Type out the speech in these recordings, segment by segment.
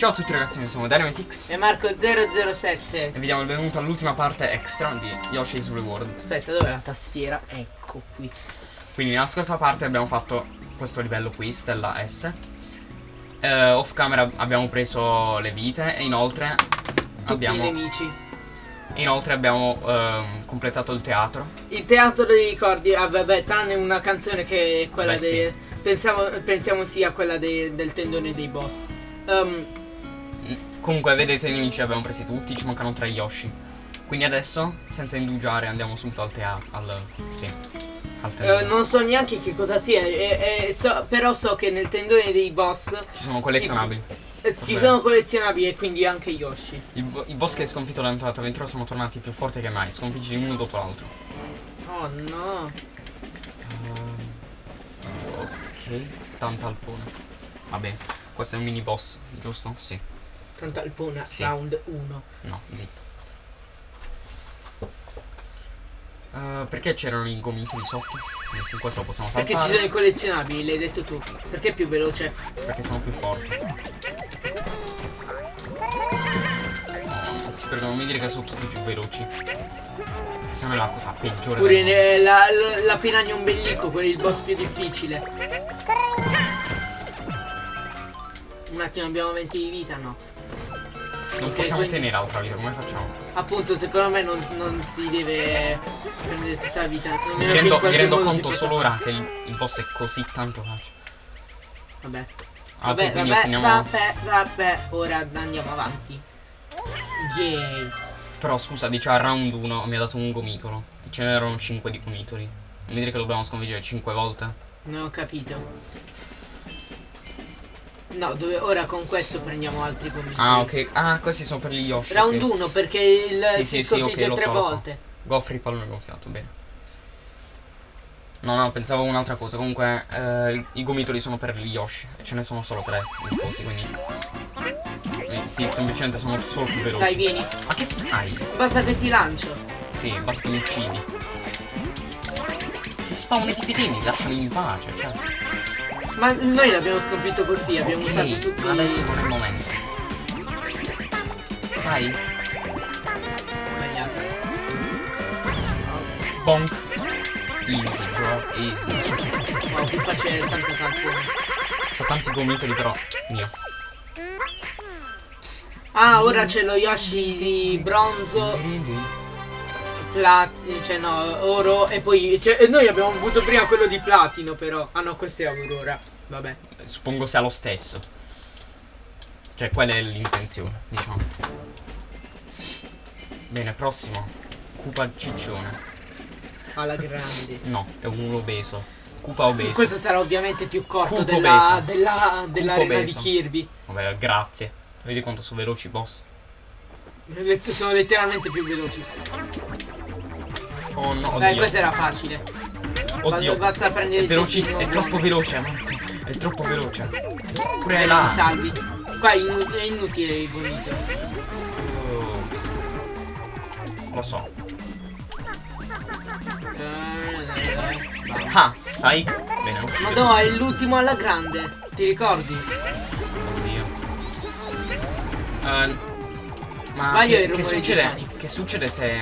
Ciao a tutti ragazzi, noi siamo Dynamitix E Marco007 e vi diamo il benvenuto all'ultima parte extra di Yoshi's Reward. Aspetta, dov'è la tastiera? Ecco qui Quindi nella scorsa parte abbiamo fatto questo livello qui, stella S. Eh, off camera abbiamo preso le vite e inoltre Tutti abbiamo, i nemici inoltre abbiamo ehm, completato il teatro. Il teatro dei ricordi, ah vabbè, tranne una canzone che è quella Beh, sì. dei... Pensiamo, pensiamo sia quella dei- del tendone dei boss Ehm, Mm, Comunque vedete i nemici li abbiamo presi tutti, ci mancano tre Yoshi. Quindi adesso, senza indugiare, andiamo subito al teatro. Al. sì. Al eh, tendone. Non so neanche che cosa sia e- e so- Però so che nel tendone dei boss Ci sono collezionabili. eh, Ci Vabbè. sono collezionabili e quindi anche Yoshi I, bo- I boss che hai sconfitto nell'entrata avventura sono tornati più forti che mai, sconfiggili uno dopo l'altro. Oh no Ok, tanta alpone. Va bene, questo è un mini boss, giusto? Sì. Tanta alpuna, Sì. round 1 No, zitto. Eh, perché c'erano i gomitoli sotto? Quindi sì, questo lo possiamo Perché saltare. ci sono i collezionabili, l'hai detto tu Perché è più veloce Perché sono più forti. No, ti prego, non mi dire che sono tutti più veloci. Che sennò è la cosa peggiore Pure del mondo. ne- la, la, piranha ombelico, quello è il boss più difficile. Un attimo, abbiamo 20 di vita? No. Non possiamo quindi- tenere altra vita, come facciamo? Appunto, secondo me non, non si deve prendere tutta la vita. Mi rendo, mi rendo conto solo ora che il, il boss è così tanto facile. Vabbè. Ah, Vabbè, vabbè, otteniamo. vabbè, vabbè. Ora andiamo avanti. Yay. Però scusa, dice a round 1 mi ha dato un gomitolo. E ce n'erano 5 di gomitoli. Non mi dire che dobbiamo sconfiggere 5 volte. Non ho capito. No, dove, ora con questo prendiamo altri gomitoli. Ah, ok. Ah, questi sono per gli Yoshi. Round ok. 1 perché il Sì, si sì, sì, sconfigge ok, lo tre so, lo so. volte. Goffri pallone gonfiato, bene. No, no, pensavo un'altra cosa. Comunque, eh, i gomitoli sono per gli Yoshi. Ce ne sono solo tre così, quindi. Eh, sì, semplicemente sono solo più veloci. Dai, vieni. Ma che fai? Basta che ti lancio. Sì, basta che mi uccidi. Ti spawn tipo temi, lasciami in pace, cioè. Ma noi l'abbiamo sconfitto così, abbiamo Ok, usato tutti adesso non è il momento. Vai. sbagliato. Bonk. Easy, bro, easy. Wow, più facile tanto tampone. C'ho tanti gomitoli però. Mio. Ah, ora c'è lo Yoshi di bronzo, platino, cioè no, oro e poi cioè, noi abbiamo avuto prima quello di platino però. Ah no, questo è Aurora. Vabbè. Suppongo sia lo stesso. Cioè, quella è l'intenzione, diciamo. Bene, prossimo. Cupa ciccione. Alla grande. No, è un obeso. Cupa obeso. Questo sarà ovviamente più corto Cupo della, della, dell'arena di. Kirby. Vabbè, grazie. Vedi quanto sono veloci i boss. Sono letteralmente più veloci. Oh no, oddio. questo era facile. Oddio. Basta, prendere velocissimo, è troppo veloce, Marco. È troppo veloce. Pure là. i salvi. Qua è, innu- è inutile il gomito. Ops. Lo so. Eh, Ah, sai. Bene, no, è l'ultimo alla grande. Ti ricordi? Oddio. Eh, ma Sbaglio che, il che succede? Che succede se,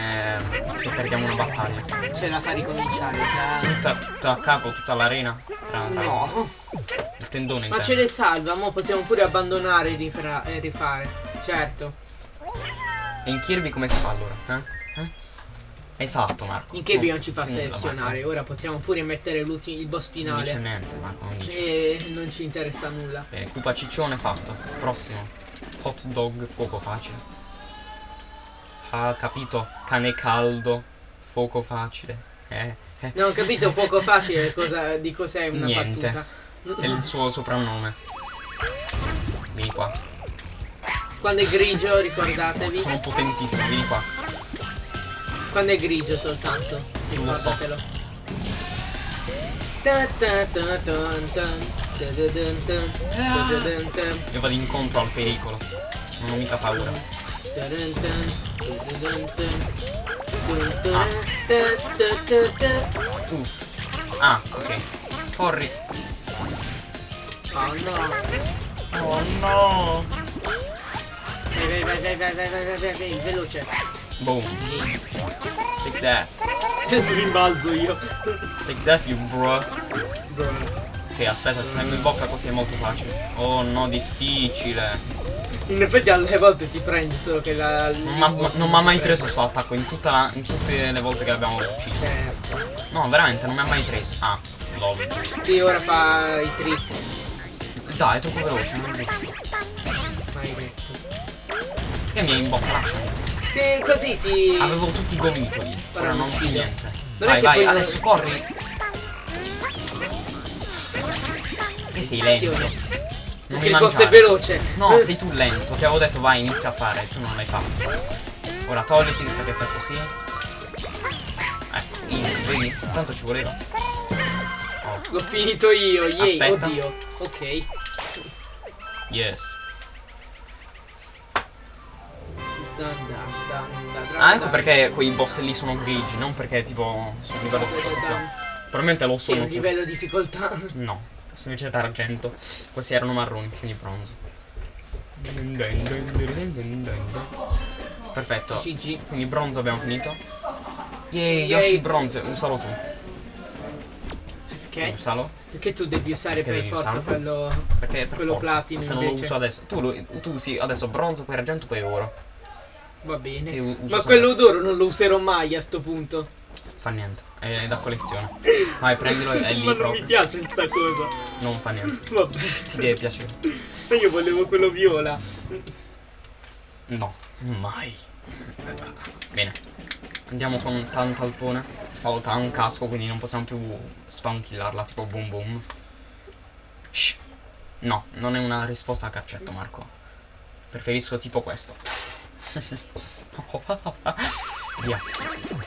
se perdiamo una battaglia? Ce la fa ricominciare. già. Tutta, tutta a capo, tutta l'arena? Tra- tra- No. Il tendone Ma ce le salva, mo possiamo pure abbandonare e e rifare. Certo. E in Kirby come si fa allora? Eh? Eh? Esatto, Marco. In Kirby No, non ci fa selezionare. Ora possiamo pure mettere l'ultimo il boss Non dice finale. niente, Marco, non dice. E non ci interessa nulla. Bene, Cupa ciccione fatto. Prossimo. Hot dog, fuoco facile. Ah, capito. Cane caldo, fuoco facile. Eh, eh. Non ho capito fuoco facile cosa, di cos'è una Niente. battuta. È il suo soprannome. Vieni qua. Quando è grigio, ricordatevi. Sono potentissimo, vieni qua. Quando è grigio soltanto. Non lo so. Ricordatelo. Io vado incontro al pericolo. Non ho mica paura. Ta. Uff. Ah, ok. Corri. Oh no. Oh no. vai, vai, vai, vai, vai, vai, vai, vai, vai, veloce. Boom. Take that. Rimbalzo io. Take that, you bro. Bro. Ok, aspetta, ti tengo in bocca così è molto facile. Oh no, difficile. In effetti alle volte ti prendi, solo che la... Non m'ha- ma- non mi ha mai preso sto attacco in, tutta la- in tutte le volte che l'abbiamo ucciso. Certo. No, veramente, non mi ha mai preso. Ah, lol. Sì, ora fa i trick. Dai, è troppo veloce, non giusto. Maledetto. Perché mi hai in bocca? Lasciami. Sì, così ti... Avevo tutti i gomitoli. Ora non più niente. Non vai, che vai, adesso corri. Che sei lento. Non il boss è veloce. No, sei tu lento. Ti avevo detto vai, inizia a fare, tu non l'hai fatto. Ora togliti perché fai così. Ecco, easy, vedi? Tanto ci voleva. Oh, L'ho finito io, yay, Aspetta. oddio. Ok. yes. Ah, ecco perché quei boss lì sono grigi, non perché tipo sono a livello dan, difficoltà. Probabilmente lo sono. un livello difficoltà. No, semplicemente argento. Questi erano marroni, quindi bronzo. Perfetto. GG. Quindi bronzo abbiamo finito. Yay. Yoshi bronzo, usalo tu. Ok. Usalo. Perché tu devi usare Perché per devi forza usarlo? quello. Perché per Quello forza, platino Se non lo invece. uso adesso. Tu, lo- tu usi adesso bronzo, poi argento, poi oro. Va bene. Ma quello d'oro non lo userò mai a sto punto. Fa niente. È da collezione. Vai, prendilo, è lì Ma non proprio. mi piace sta cosa. Non fa niente. Vabbè. Ti deve piacere. Ma io volevo quello viola. No, mai. Bene. Andiamo con tanto alpone. Stavolta ha un casco, quindi non possiamo più spankillarla, tipo boom boom. Shh. No, non è una risposta a caccetto, Marco. Preferisco tipo questo. Via.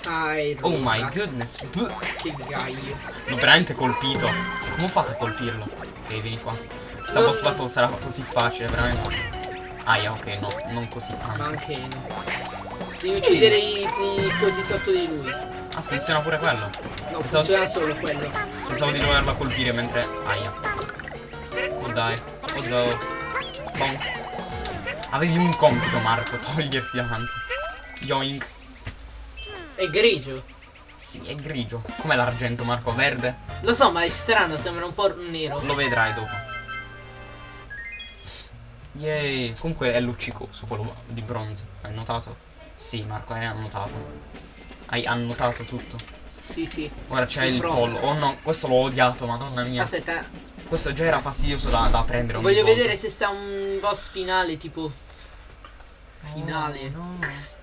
Ah, Oh my goodness. Buh. Che gaio. L'ho veramente colpito. Come ho fatto a colpirlo? Ok, vieni qua. Sta Non- boss battle sarà così facile, veramente. Aia, ok, no, non così Ma tanto. anche no. Devi uccidere i, i cosi sotto di lui. Ah, funziona pure quello. No, Pensavo- funziona solo quello. Pensavo di doverla colpire mentre. Aia. Oh dai. Oh no. Bonk. Avevi un compito, Marco, toglierti davanti. Yoink. È grigio. Sì, è grigio. Com'è l'argento, Marco? Verde? Lo so, ma è strano, sembra un po' nero. Lo vedrai dopo. Yay. Comunque è luccicoso quello di bronzo. Hai notato? Sì, Marco, hai annotato. Hai annotato tutto. Sì, sì. Ora c'è il provo. pollo. Oh no, questo l'ho odiato, madonna mia. Aspetta, Questo già era fastidioso da, da prendere voglio volta. vedere se sta un boss finale, tipo... Finale. No, no.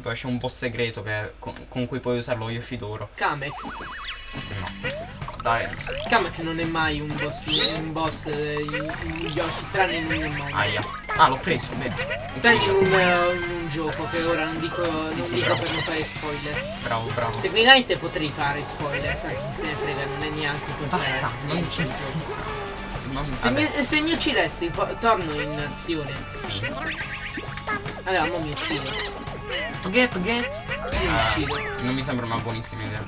Poi c'è un boss segreto che- con, con cui puoi usarlo Yoshidoro. Kamek. No. Dai. Kamek non è mai un boss un boss eh, in, in Yoshi, tranne in un mondo. Aia. Ah, l'ho preso, bene. Tranne in un, eh, in un gioco che ora non dico, Sì, non sì, dico bravo. per non fare spoiler. Bravo, bravo. Tecnicamente potrei fare spoiler, tanto se ne frega, non è neanche un Basta, non ci Non Se mi, se mi uccidessi, torno in azione. Sì. Allora, mo mi uccido. Get, get. Ah, non mi sembra una buonissima idea.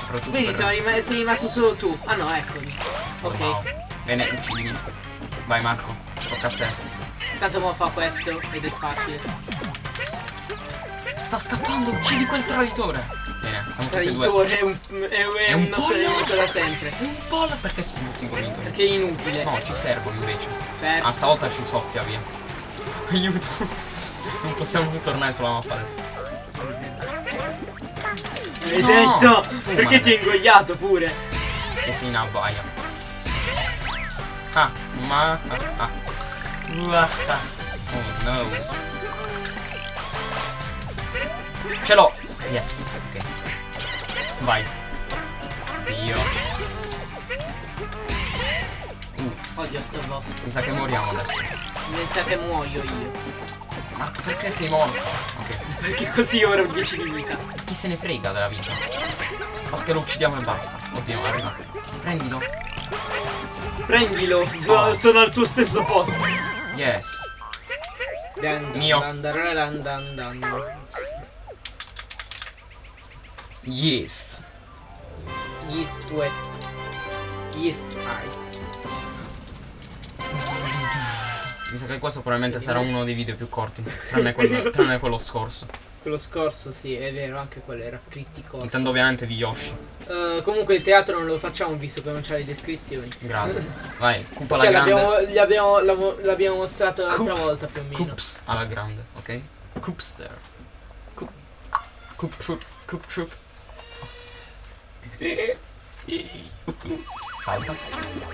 Soprattutto Vedi, per... sono rima- sei rimasto solo tu. Ah no, eccoli. Ok. Wow. Bene, uccidimi. Vai Marco, tocca a te. Tanto mo fa questo ed è facile. Sta scappando, uccidi quel traditore. Bene, siamo tutti e due. Traditore è un, è, è È un un nostro nemico da sempre. Un po' perché sputi con Perché è inutile. No, ci servono invece. Per- Ah, stavolta ci soffia via. Aiuto. Non possiamo più tornare sulla mappa adesso. Hai No! detto! Tu, Perché ti hai ingoiato pure? Che sei in abbaia. Ah, ma. Ah, ah. Ah. Oh no. Ce l'ho! Yes, ok. Vai. Dio. Uff, Odio sto boss. mi sa che moriamo adesso. Mi sa che muoio io. Marco, perché sei morto? Ok. Perché così ora ho 10 di vita. Chi se ne frega della vita? Basta che lo uccidiamo e basta. Oddio, arriva. Prendilo. Prendilo, Oh. sono al tuo stesso posto. Yes. Dan, Mio. Dan, dan, dan, dan, dan. Yes. East, west. East, eye. Mi sa che questo probabilmente sarà uno dei video più corti, tranne quello, tranne quello scorso. Quello scorso, sì, è vero, anche quello era critico. Intendo ovviamente di Yoshi. Eh, comunque il teatro non lo facciamo visto che non c'ha le descrizioni. Grande. Vai, Koopa alla grande. l'abbiamo, mostrato l'altra volta più o meno. Coops alla grande, ok? Coopster. Coop. Coop troop. Coop troop. Salta.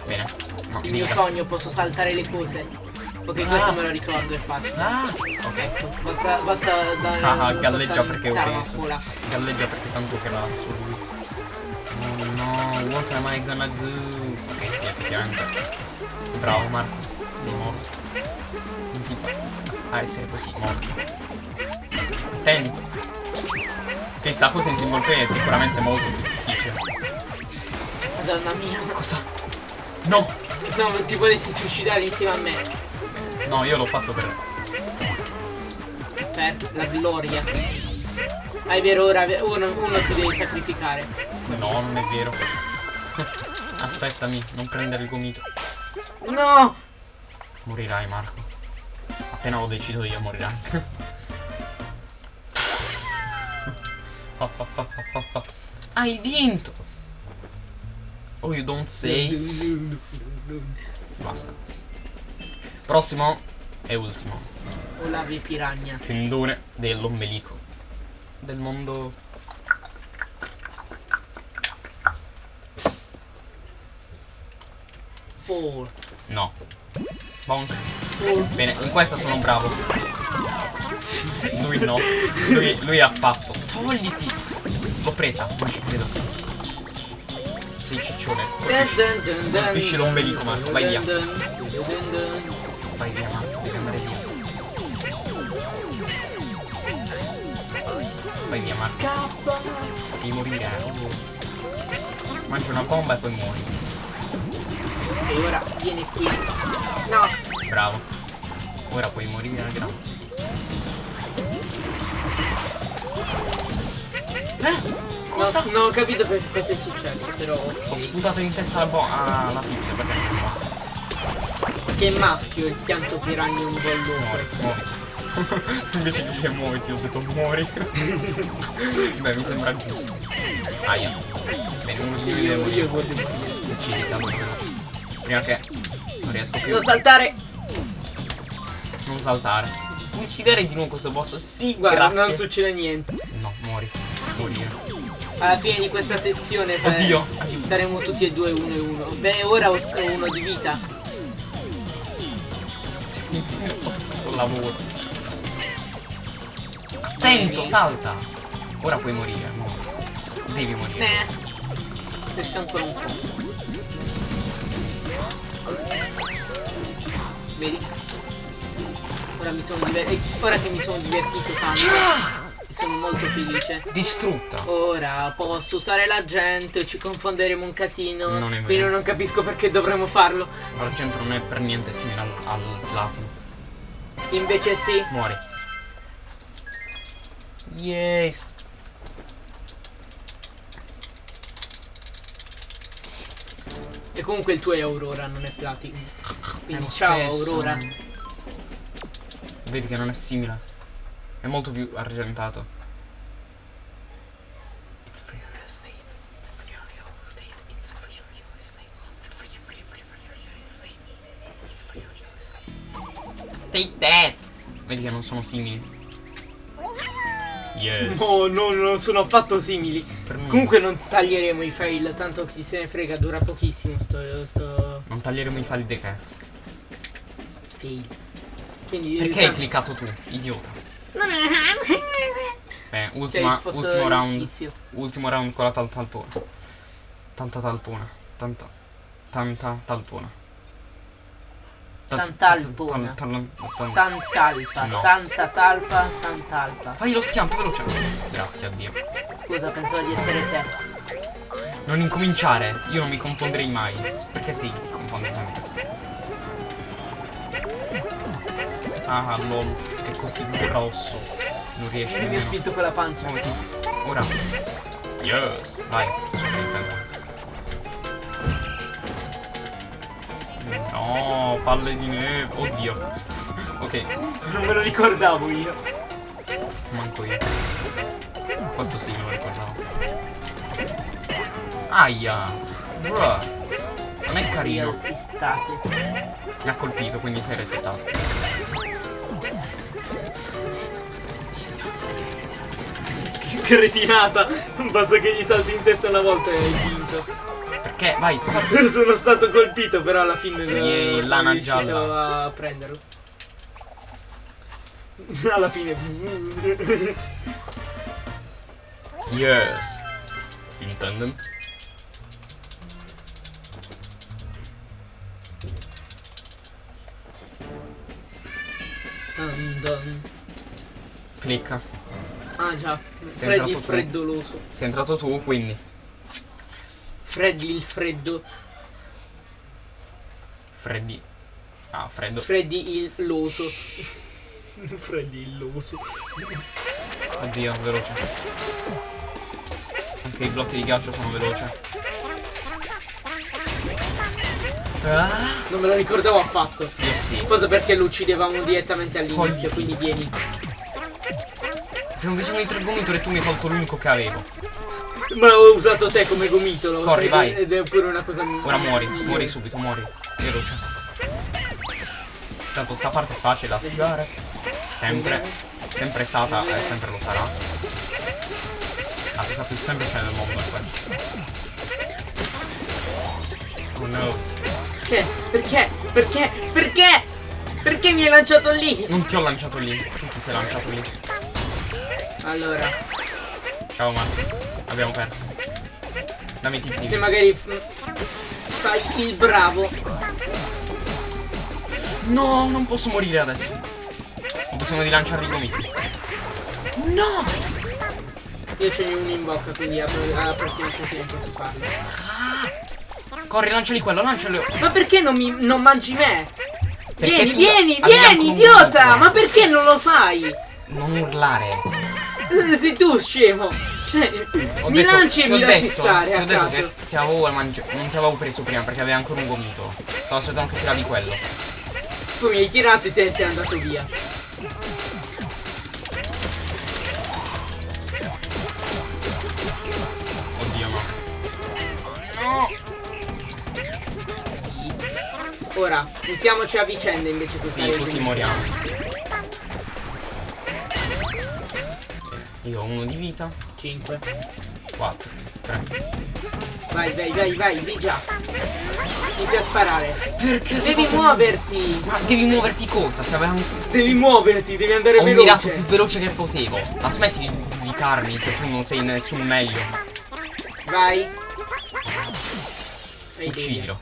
Bene. No, Il mio sogno, posso saltare le cose. Ok, questo me lo ricordo, è facile. Ah, ok. Basta, basta dare Ah, una galleggia perché ho preso. scuola. Galleggia perché tanto grasso lui. Oh no, what am I gonna do? Ok, sì, effettivamente. Bravo Marco, sei morto. Non si fa a essere così morto. Attento. Ok, sta cosa in player è sicuramente molto più difficile. Madonna mia. Cosa? No! Insomma, ti volessi suicidare insieme a me. No, io l'ho fatto per... Per la gloria. Ah, è vero, ora uno, uno si deve sacrificare. No, non è vero. Aspettami, non prendere il gomito. No! Morirai, Marco. Appena lo decido io, morirai. Hai vinto! Oh, you don't say. Basta. Prossimo e ultimo. Olavie Piragna. Tendone dell'ombelico. Del mondo. Four. No. Bonk. Four. Bene, in questa sono bravo. Lui no. Lui, lui ha fatto. Togliti! L'ho presa, non ci credo. Sei ciccione. Colpisci l'ombelico, Marco, vai via. Vai via, Marco, devi andare via. Vai via, Marco. Scappa. Devi morire. Mangia una bomba e poi muori. Ok, ora vieni qui. No. Bravo. Ora puoi morire, grazie. Eh? Cosa? No, non ho capito perché cosa è successo, però Ho ok. sputato in testa la. Ah, la pizza, perché non va? Che è maschio il pianto piranha un muoviti. Invece di dire muoviti, ho detto muori. Beh, mi sembra giusto. Aia. Bene, uno due deve io, morire. io voglio morire. Uccidi, veloce. Prima che non riesco più. Devo saltare. Non saltare. Puoi sfidare di nuovo questo boss? Sì, Guarda, grazie. non succede niente. No, muori. Morire. Alla fine di questa sezione Oddio, saremo tutti e due uno e uno. Beh, ora ho ho uno di vita. Sì, Con lavoro. Attento, salta. Ora puoi morire. muori. Devi morire. Eh. Resta ancora un po'. Vedi? Ora mi sono divertito. Ora che mi sono divertito tanto. E sono molto felice. Distrutta. Ora posso usare la gente, ci confonderemo un casino. Non è vero. Quindi non capisco perché dovremmo farlo. L'argento non è per niente simile al, al platino. Invece sì. Muori. Yes. E comunque il tuo è Aurora, non è Platinum. È Quindi ciao stesso. Aurora. Vedi che non è simile. È molto più argentato. It's free real estate. It's free real estate. It's free real estate. It's free, free, free, free real estate. It's free real estate. Take that! Vedi che non sono simili. Yes. No, no, non sono affatto simili. Comunque non taglieremo i fail, tanto chi se ne frega, dura pochissimo sto, sto Non taglieremo i file di che. fail. Quindi Perché hai tanto- cliccato tu, idiota? Beh, Sei ultima, ultimo round. tizio. Ultimo round con la tal talpona. Tanta talpona. Tanta. Tanta talpona. Ta- Tantalpona. tal- tal- tal- Tantalpa, No. tanta talpa, tantalpa. Fai lo schianto veloce. Grazie a Dio. Scusa, pensavo di essere te. Non incominciare. Io non mi confonderei mai. Perché sei ti confondi sempre? Ah, lol. È così grosso. Non riesci Mi ha nemmeno. spinto con la pancia. Muoviti. Ora. Yes. Vai. No. Palle di neve. Oddio. Ok, Non me lo ricordavo io. manco io. Questo sì me lo ricordavo. Aia. Bruh. Non è carino. Mi ha colpito, quindi sei resettato. Cretinata. Basta che gli salti in testa una volta e hai vinto. Perché? Vai. Sono stato colpito, però alla fine non Yeay, sono riuscito gialla. a prenderlo. Alla fine. Yes. Dun. Clicca. Ah già, Sei Freddy il entrato tu. freddoloso. Sei entrato tu, quindi. Freddy il freddo. Freddy. Ah, freddo. Freddy il loso. Freddy il loso. Oddio, veloce. Anche i blocchi di ghiaccio sono veloce. Ah, Non me lo ricordavo affatto. io sì. Cosa perché lo uccidevamo direttamente all'inizio, quindi vieni. Abbiamo bisogno di tre gomitoli e tu mi hai tolto l'unico che avevo. Ma ho usato te come gomitolo. Corri, vai. Ed è pure una cosa. Ora muori, migliore. muori subito, muori. Veloce. Tanto sta parte è facile da schivare. Sempre. Sempre è stata e sempre lo sarà. La cosa più semplice del mondo è questa. Oh no. Perché? Perché? Perché? Perché? Perché mi hai lanciato lì? Non ti ho lanciato lì, tu ti sei lanciato lì. Allora, Ciao Marco, abbiamo perso. Dammi i tipi. se magari fai il bravo. No, non posso morire adesso. Ho bisogno di lanciare i gomiti. No! Io ce n'ho uno in bocca, quindi alla prossima occasione posso farlo. Corri, lanciali quello, lancialo. Ma perché non, mi, non mangi me? Perché vieni, vieni, vieni, idiota! Ma perché non lo fai? Non urlare. Sei tu, scemo! Cioè, Ho mi detto- lanci e mi lasci detto- stare ti ho a detto caso. che ti avevo mangiato. Non ti avevo preso prima perché avevi ancora un gomito. Stavo aspettando che tiravi quello. Poi mi hai tirato e te sei andato via. Oddio no. Ora, usiamoci a vicenda invece che Sì, così moriamo. Io ho uno di vita. 5. 4. 3. Vai, vai, vai, vai, di già. Inizia a sparare. Perché Devi muoverti. Ma devi muoverti cosa? Se aveva un... Devi muoverti, devi andare Ho mirato veloce. più veloce che potevo. Ma smetti di giudicarmi che tu non sei nessun meglio. Vai, Uccidilo.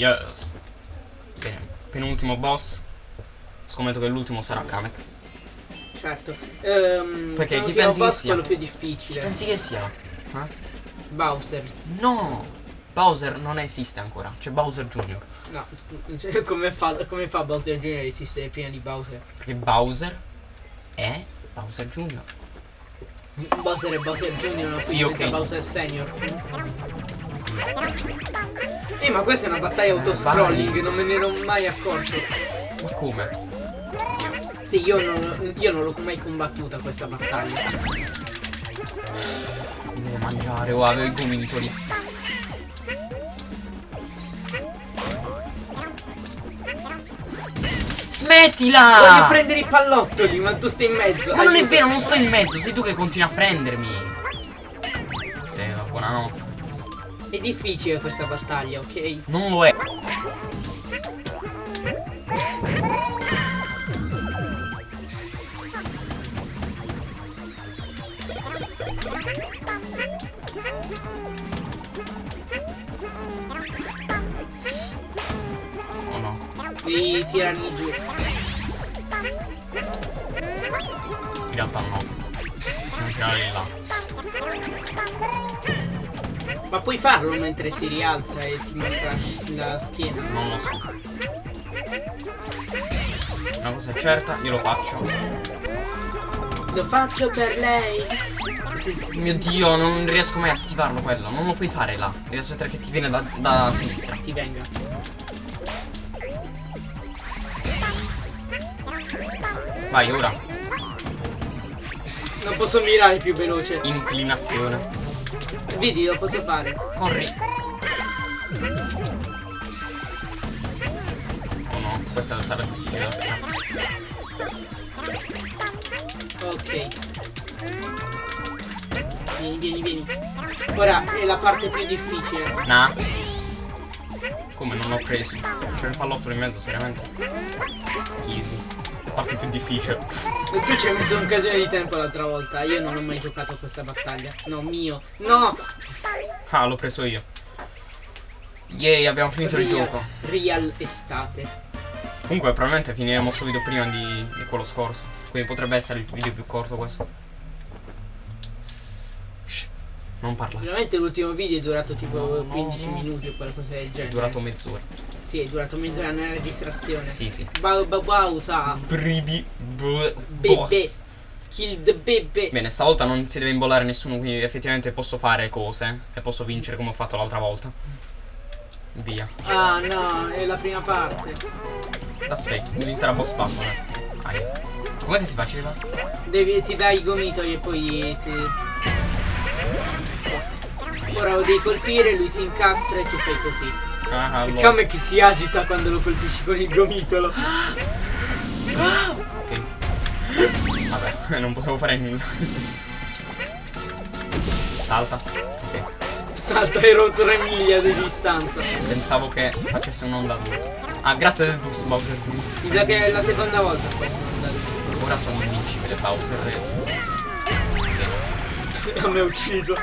Yes. Bene, penultimo boss. Scommetto che l'ultimo sarà Kamek. Certo. Ehm, Perché chi pensi che sia? quello più difficile. Pensi che sia? Eh? Bowser. No! Bowser non esiste ancora, c'è Bowser Jr. No, cioè, come fa, come fa Bowser Jr. a esistere prima di Bowser? Perché Bowser è Bowser Jr. Bowser è Bowser Jr. No? Sì, ok. Bowser Senior. Eh, ma questa è una battaglia autoscrolling, non me ne ero mai accorto. Ma come? Sì, io non, io non l'ho mai combattuta questa battaglia. Mi devo mangiare o avevo i gomitoli. Smettila! Voglio prendere i pallottoli, ma tu stai in mezzo. Ma non è vero, non sto in mezzo, sei tu che continui a prendermi. Sì, buonanotte. È difficile questa battaglia, ok? Non lo è. Oh no. Devi tirarli giù. In realtà no. Non tirare là. Ma puoi farlo mentre si rialza e ti mostra la schiena? Non lo so. Una cosa è certa, io lo faccio. Lo faccio per lei. Sì. Mio dio, non riesco mai a schivarlo quello. Non lo puoi fare là. Devi aspettare che ti viene da, da sinistra. Ti venga. Vai, ora. Non posso mirare più veloce. Inclinazione. Vedi, lo posso fare. Corri. Oh no, questa sarà difficile. Ok. Vieni, vieni, vieni. Ora è la parte più difficile. Nah. Come non l'ho preso? C'è il pallotto in mezzo, seriamente. Easy. Parte più difficile. E tu ci hai messo un casino di tempo l'altra volta. Io non ho mai giocato a questa battaglia. No, mio. No! Ah, l'ho preso io. Yay, abbiamo finito il Real- gioco. Real estate. Comunque, probabilmente finiremo subito prima di, di quello scorso. Quindi potrebbe essere il video più corto questo. Shh, non parla. Veramente l'ultimo video è durato tipo No, no, 15 no. minuti o qualcosa del È genere. durato mezz'ora. Sì, è durato mezz'ora nella registrazione. Sì, sì. Bau bau bau sa. Bribi. Bebe. Kill the bebe. Bene, stavolta non si deve imbollare nessuno, quindi effettivamente posso fare cose. E posso vincere come ho fatto l'altra volta. Via. Ah no, è la prima parte. Aspetta, l'intera boss battle. Aia. Com'è che si faceva? Devi, ti dai i gomitoli e poi ti... Ora lo devi colpire, lui si incastra e tu fai così. Ah, Il allora. Kam è che si agita quando lo colpisci con il gomitolo. Ok. Vabbè, non potevo fare nulla. Salta. Ok. Salta ero 3 miglia di distanza. Pensavo che facesse un'onda 2. Ah, grazie del boost, Bowser. Mi sa che è la seconda volta. Ora sono invincibile, Bowser. Ok. A me ha ucciso.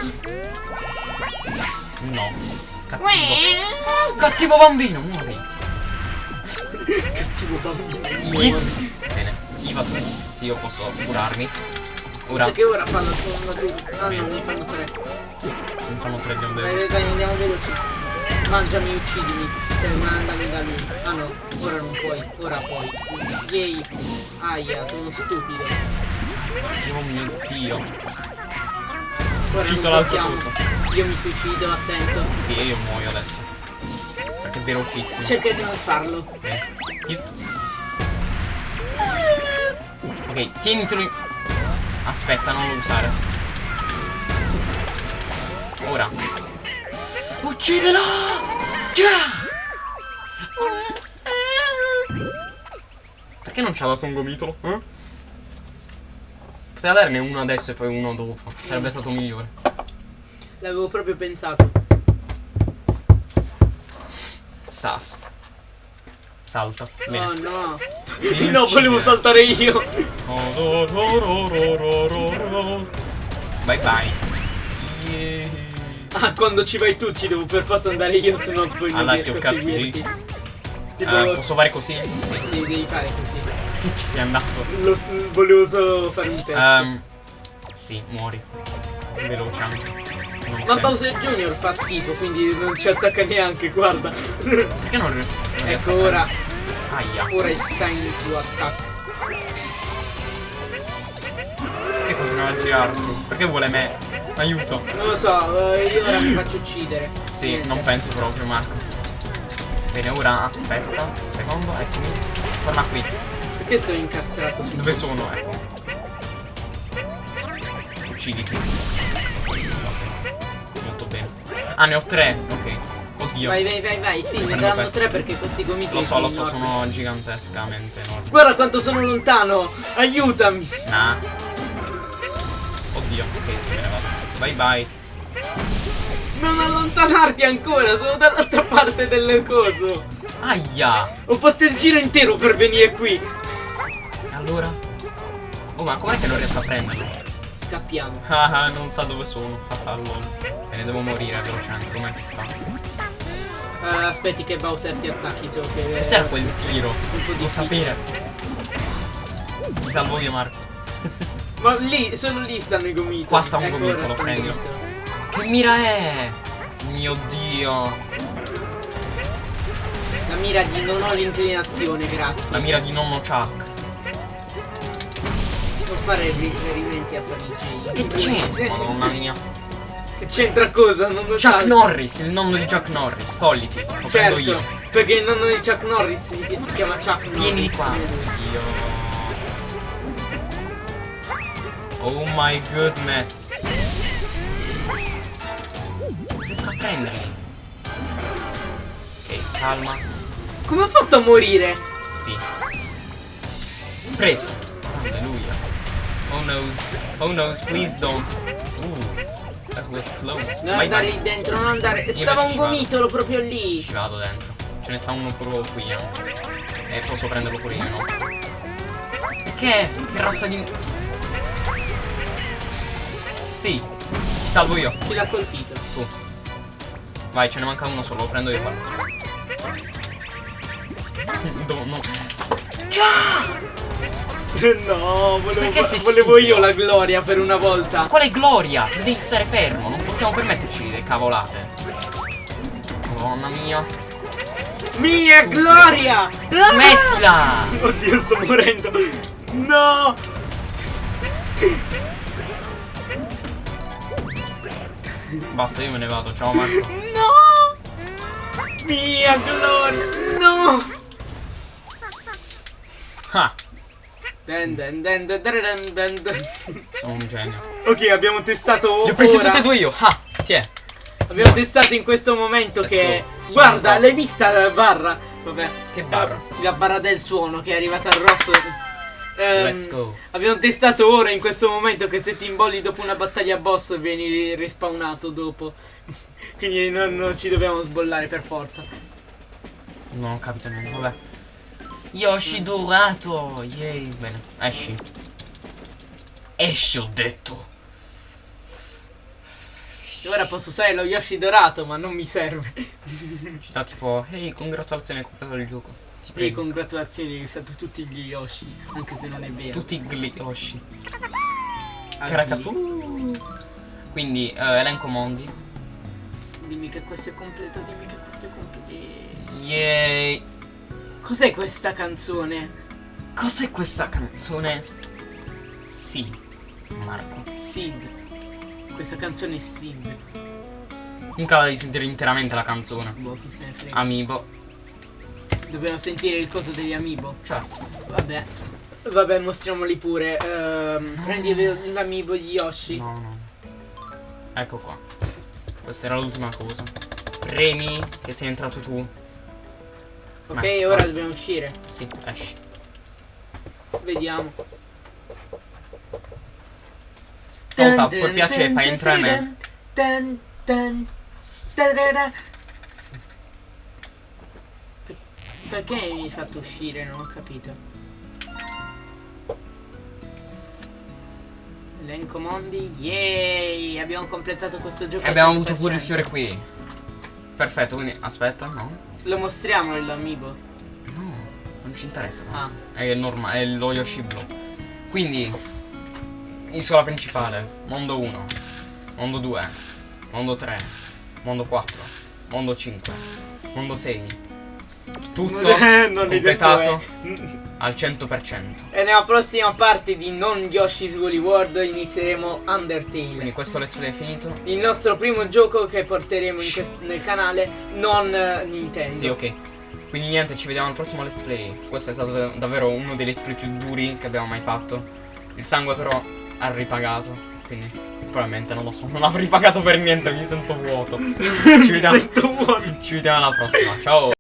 No. Cattivo. Cattivo bambino, muori. Cattivo bambino. Hit. Bene, schiva tu. Sì, io posso curarmi. Mi Ora sa che ora fanno una due. Ah no, ne fanno tre. mi fanno tre di onde. Dai, dai, andiamo veloci. Mangiami, uccidimi. Cioè, mandami da lui. Ah no, ora non puoi. Ora puoi. Yay. Aia, sono stupido. Oh mio dio. Ora Ucciso non l'altro. Io mi suicido, attento. Sì, io muoio adesso. Perché è velocissimo. Cerca di non farlo. Ok. Hit. Ok, tienitelo in... Aspetta, non lo usare. Ora. Uccidelo! Già! Perché non ci ha dato un gomitolo? Eh? Poteva darne uno adesso e poi uno dopo. Sarebbe stato migliore. L'avevo proprio pensato. Sas. Salta. Bene. Oh no. Sì, no, volevo saltare io. Bye bye. Yeah. Ah, quando ci vai tu ci devo per forza andare io, se no poi non Alla riesco a TOKG. seguirti. Tipo, Ah, posso fare così? Sì. sì, devi fare così. Ci sei andato. Lo volevo solo fare un test. Ehm, sì, muori. Veloce anche. Ma. Bowser Jr. fa schifo, quindi non ci attacca neanche, guarda. Perché non, ri- non riesco ecco ora? Aia. ora è time to attack. Perché continua a girarsi? Perché vuole me? Aiuto. Non lo so, eh, io ora mi faccio uccidere. Sì, Niente. non penso proprio, Marco. Bene, ora aspetta. Un secondo, eccomi. Torna qui. Perché sono incastrato su Dove sono? Ecco. Ucciditi. Ah, ne ho tre. Ok. Oddio. Vai, vai, vai, vai. Sì, ne daranno tre perché questi gomitoli Lo so, lo so, enormi. sono gigantescamente enormi. Guarda quanto sono lontano! Aiutami! Nah. Oddio, ok, sì, me ne vado. Bye bye. Non allontanarti ancora, sono dall'altra parte del coso. Aia! Ho fatto il giro intero per venire qui. E allora? Oh, ma com'è che non riesco a prenderlo? Scappiamo. Ah, ah, non sa dove sono. Ah, lol. Bene, devo morire velocemente. Com'è che si fa? Eh, aspetti che Bowser ti attacchi, so che. Cos'era quel tiro? Un po' sapere. Mi salvo io, Marco. Ma lì, solo lì stanno i gomiti. Qua sta un Ecco, gomito, ora lo sta un prendo. gomito. Che mira è? Mio dio. La mira di non ho l'inclinazione, grazie. La mira di nonno Chuck. Non fare riferimenti a Fanny Che c'è? Madonna mia. Che c'entra cosa? Non lo Chuck sai. Norris, il nonno di Chuck Norris. Togliti. Lo prendo io. Certo, perché il nonno di Chuck Norris si, si chiama Chuck Norris. Vieni di qua. Dio. Oh my goodness. Riesco a prenderli. Ok, calma. Come ho fatto a morire? Sì. Preso. Alleluia. Oh noes. Oh noes, please don't. Ooh. That was close. Non Vai, andare lì dentro, non andare. Io Stava un gomitolo proprio lì. Ci vado dentro. Ce ne sta uno proprio qui anche. E posso prenderlo pure io, no? Che? Che razza di... Sì. Ti salvo io. Chi l'ha colpito? Tu. Vai, ce ne manca uno solo, lo prendo io quello. No, no. no, perché sei volevo io la gloria per una volta. Quale gloria? Tu devi stare fermo, non possiamo permetterci le cavolate. Madonna mia. Mia gloria! Smettila! Oddio, sto morendo. No! Basta, io me ne vado. Ciao Marco. No! Mia gloria! No! Ah, Den den den den den den den. sono un genio. Ok, abbiamo testato Li ho presi tutti e due io. Ah, ti è. Abbiamo testato in questo momento Let's che go. Guarda, l'hai vista la barra? Vabbè. Che barra? La barra del suono che è arrivata al rosso. Ehm, Let's go. Abbiamo testato ora in questo momento che se ti imbolli dopo una battaglia boss vieni respawnato dopo. Quindi non, non ci dobbiamo sbollare per forza. Non ho capito niente, vabbè. Yoshi dorato. Yay. Bene, esci. Esci, ho detto. E ora posso usare lo Yoshi dorato, ma non mi serve. Ci dà tipo, ehi, congratulazioni, hai comprato il gioco. Ti prego. congratulazioni, hai usato tutti gli Yoshi, anche se non è vero. Tutti gli Yoshi. Ah, Caracapù. Quindi, eh, elenco mondi. Dimmi che questo è completo, dimmi che questo è completo. Yay. Cos'è questa canzone? Cos'è questa canzone? Sì, Marco. Sid. Questa canzone è Sid. La devi sentire interamente la canzone. Boh, chi se ne frega. Amiibo. Dobbiamo sentire il coso degli amiibo. Certo. Vabbè. Vabbè, mostriamoli pure. Ehm, prendi l'amiibo di Yoshi. No, no. Ecco qua. Questa era l'ultima cosa. Premi che sei entrato tu. Ok, Ma ora basta. dobbiamo uscire. Sì, esci. Vediamo. Stavolta, per piacere, fai entrare me. Dun, dun. Per- Perché mi hai fatto uscire? Non ho capito. Elenco mondi. Yay! Abbiamo completato questo gioco. E abbiamo avuto 100%. pure il fiore qui. Perfetto, quindi aspetta, no? Lo mostriamo l'amiibo. No, non ci interessa. Ah. È normale, è lo Yoshi blu. Quindi, isola principale, mondo 1, mondo 2, mondo 3, mondo 4, mondo 5, mondo 6. Tutto Non completato al 100%. E nella prossima parte di Non Yoshi's Woolly World inizieremo Undertale. Quindi questo let's play è finito. Il nostro primo gioco che porteremo nel canale, non eh, Nintendo. Sì, ok. Quindi niente, ci vediamo al prossimo let's play. Questo è stato da- davvero uno dei let's play più duri che abbiamo mai fatto. Il sangue però ha ripagato. Quindi probabilmente non lo so. Non avrei pagato per niente, mi sento vuoto. Ci vediamo, Sento vuoto. ci vediamo alla prossima. Ciao.